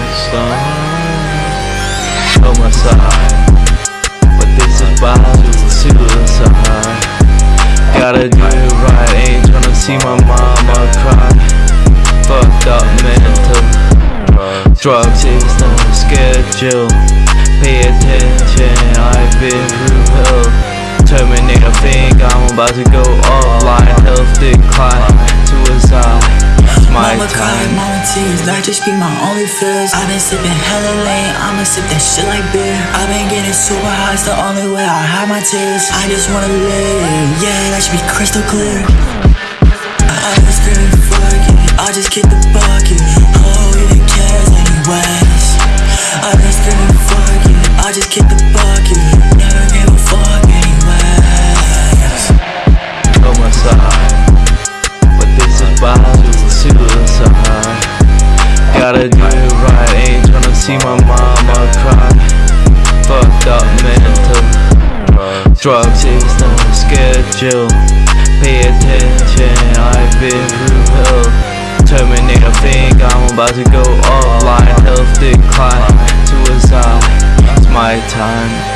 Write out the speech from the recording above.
sun. Homicide, but this is about suicide. Gotta do it right, ain't tryna see my mama cry. Fucked up mental. Drugs is the schedule. Pay attention, I've been through hell. Terminator think I'm about to go offline. Health decline, that just be my only fears. I've been sipping hella lane, I'ma sip that shit like beer. I've been getting super high, it's the only way I hide my tears. I just wanna live, yeah, that should be crystal clear. I, I was screaming, fuck it, I just kick the bucket. Oh, even cares anyways. I been screaming, fuck it, I just kick the see my mama cry. Fucked up mental. Drugs is the schedule. Pay attention, I've been through hell. Terminator think I'm about to go offline. Health decline, suicide. It's my time.